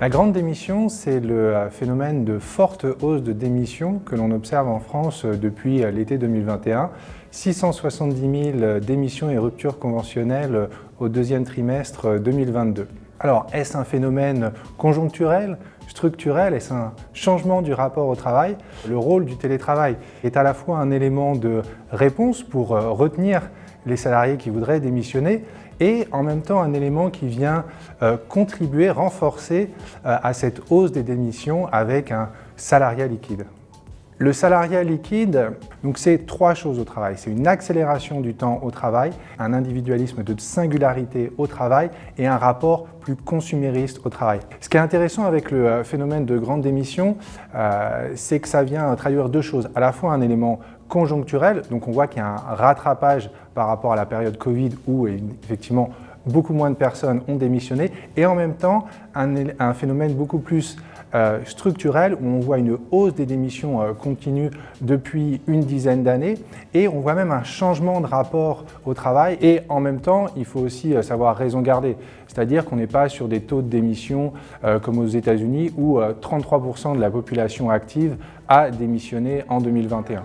La grande démission, c'est le phénomène de forte hausse de démissions que l'on observe en France depuis l'été 2021. 670 000 démissions et ruptures conventionnelles au deuxième trimestre 2022. Alors, est-ce un phénomène conjoncturel, structurel? Est-ce un changement du rapport au travail? Le rôle du télétravail est à la fois un élément de réponse pour retenir les salariés qui voudraient démissionner et en même temps un élément qui vient euh, contribuer, renforcer euh, à cette hausse des démissions avec un salariat liquide. Le salariat liquide, c'est trois choses au travail. C'est une accélération du temps au travail, un individualisme de singularité au travail et un rapport plus consumériste au travail. Ce qui est intéressant avec le euh, phénomène de grande démission, euh, c'est que ça vient traduire deux choses. À la fois un élément conjoncturel, donc on voit qu'il y a un rattrapage par rapport à la période Covid où effectivement beaucoup moins de personnes ont démissionné et en même temps un, phénomène beaucoup plus euh, structurel où on voit une hausse des démissions euh, continue depuis une dizaine d'années et on voit même un changement de rapport au travail et en même temps il faut aussi euh, savoir raison garder c'est-à-dire qu'on n'est pas sur des taux de démission comme aux États-Unis où 33% de la population active a démissionné en 2021.